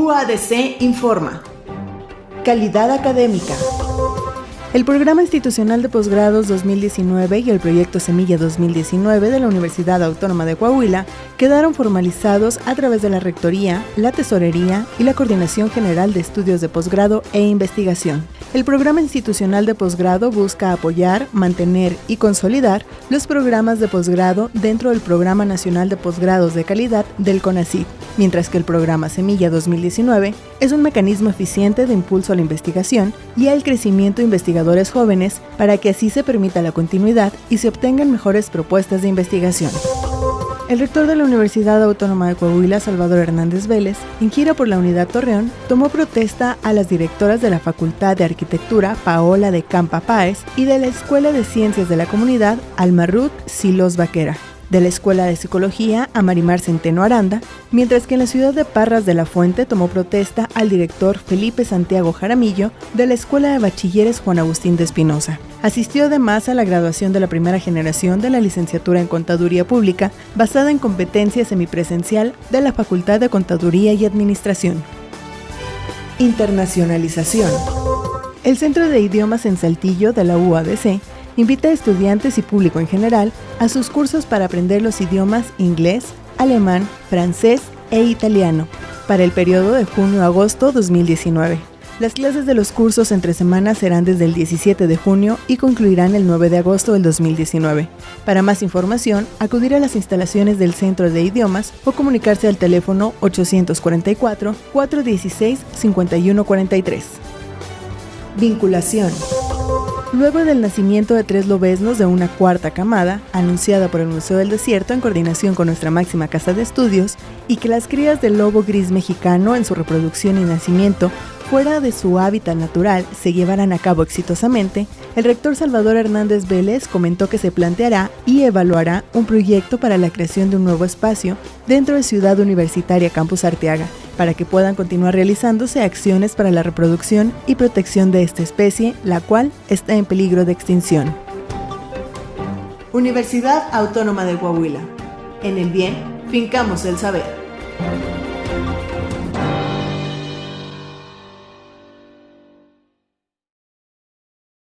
UADC informa. Calidad académica. El Programa Institucional de Posgrados 2019 y el Proyecto Semilla 2019 de la Universidad Autónoma de Coahuila quedaron formalizados a través de la Rectoría, la Tesorería y la Coordinación General de Estudios de Posgrado e Investigación. El Programa Institucional de Posgrado busca apoyar, mantener y consolidar los programas de posgrado dentro del Programa Nacional de Posgrados de Calidad del CONACYT, mientras que el Programa Semilla 2019 es un mecanismo eficiente de impulso a la investigación y al crecimiento investigativo jóvenes para que así se permita la continuidad y se obtengan mejores propuestas de investigación. El rector de la Universidad Autónoma de Coahuila, Salvador Hernández Vélez, en gira por la Unidad Torreón, tomó protesta a las directoras de la Facultad de Arquitectura, Paola de Campa Páez, y de la Escuela de Ciencias de la Comunidad, Almarut Silos Vaquera, de la Escuela de Psicología a Marimar Centeno Aranda, mientras que en la ciudad de Parras de la Fuente tomó protesta al director Felipe Santiago Jaramillo de la Escuela de Bachilleres Juan Agustín de Espinosa. Asistió además a la graduación de la primera generación de la licenciatura en Contaduría Pública, basada en competencia semipresencial de la Facultad de Contaduría y Administración. Internacionalización. El Centro de Idiomas en Saltillo de la UADC invita a estudiantes y público en general a sus cursos para aprender los idiomas inglés, alemán, francés e italiano para el periodo de junio-agosto 2019. Las clases de los cursos entre semanas serán desde el 17 de junio y concluirán el 9 de agosto del 2019. Para más información, acudir a las instalaciones del Centro de Idiomas o comunicarse al teléfono 844-416-5143. Vinculación. Luego del nacimiento de tres lobesnos de una cuarta camada, anunciada por el Museo del Desierto en coordinación con nuestra máxima casa de estudios, y que las crías del lobo gris mexicano en su reproducción y nacimiento fuera de su hábitat natural se llevaran a cabo exitosamente, el rector Salvador Hernández Vélez comentó que se planteará y evaluará un proyecto para la creación de un nuevo espacio dentro de Ciudad Universitaria Campus Arteaga, para que puedan continuar realizándose acciones para la reproducción y protección de esta especie, la cual está en peligro de extinción. Universidad Autónoma de Coahuila. En el bien, fincamos el saber.